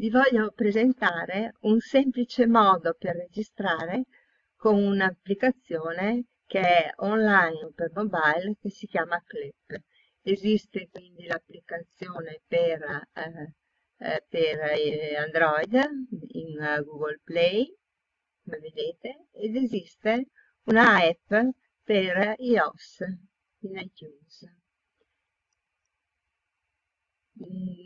vi voglio presentare un semplice modo per registrare con un'applicazione che è online per mobile che si chiama Clip. Esiste quindi l'applicazione per, eh, eh, per eh, Android in Google Play, come vedete, ed esiste una app per iOS in iTunes.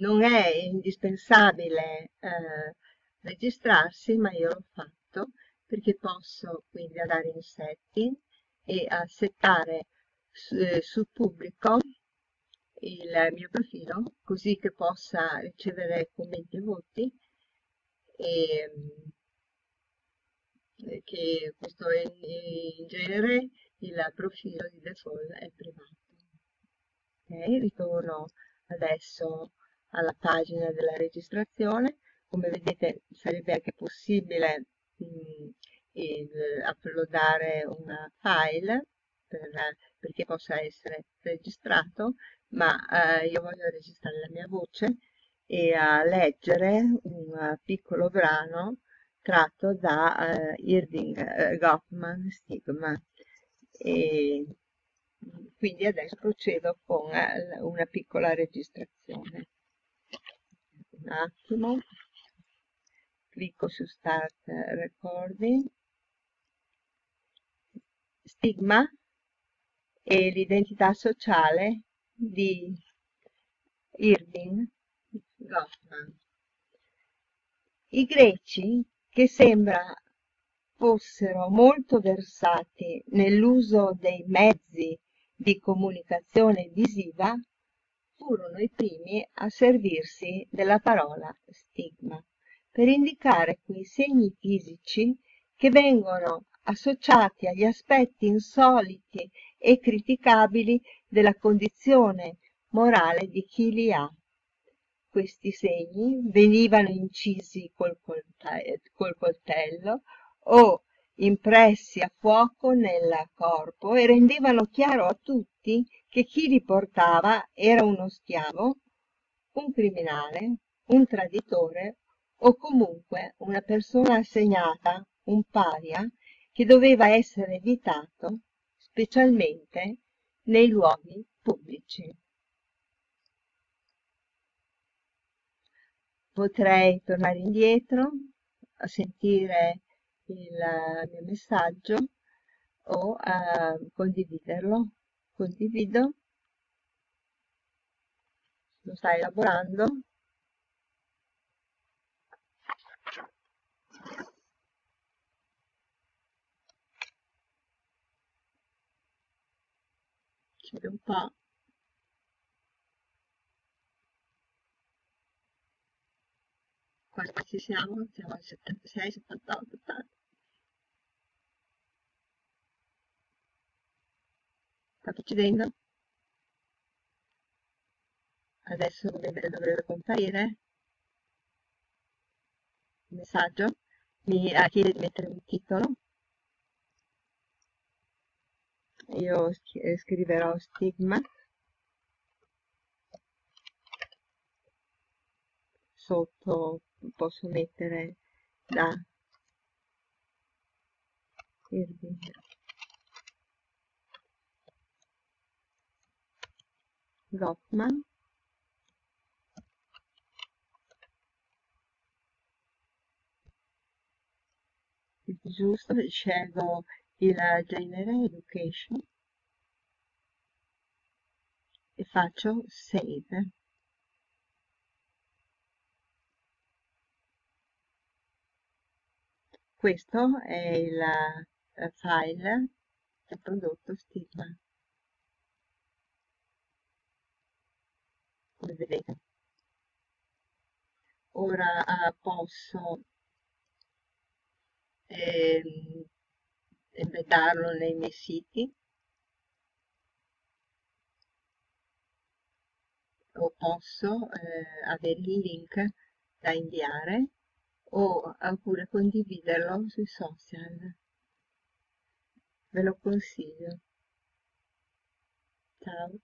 Non è indispensabile eh, registrarsi, ma io l'ho fatto perché posso quindi andare in setting e a settare su, eh, sul pubblico il mio profilo così che possa ricevere commenti e voti e eh, che questo in, in genere il profilo di default è privato. Ok, ritorno adesso alla pagina della registrazione. Come vedete sarebbe anche possibile mh, il, uploadare un file per, perché possa essere registrato, ma eh, io voglio registrare la mia voce e a leggere un piccolo brano tratto da uh, Irving uh, Goffman Stigma. E quindi adesso procedo con uh, una piccola registrazione. Un attimo, clicco su Start Recording. Stigma e l'identità sociale di Irving Goffman. I greci che sembra fossero molto versati nell'uso dei mezzi di comunicazione visiva, furono i primi a servirsi della parola stigma per indicare quei segni fisici che vengono associati agli aspetti insoliti e criticabili della condizione morale di chi li ha. Questi segni venivano incisi col, col coltello o impressi a fuoco nel corpo e rendevano chiaro a tutti che chi li portava era uno schiavo, un criminale, un traditore o comunque una persona assegnata, un paria, che doveva essere evitato, specialmente nei luoghi pubblici. potrei tornare indietro a sentire il mio messaggio o a condividerlo. Condivido. Lo sta elaborando. Un po' quanti ci siamo? Siamo al 76, 78, 80. Sta procedendo? Adesso dovrebbe, dovrebbe comparire il messaggio. Mi chiede di mettere un titolo. Io scriverò stigma. Sotto posso mettere da Irving Goffman giusto scelgo il genere education e faccio save Questo è il eh, file del prodotto stigma. Come vedete. Ora eh, posso ehm, embeddarlo nei miei siti o posso eh, avere il link da inviare o oppure condividerlo sui social. Ve lo consiglio. Ciao.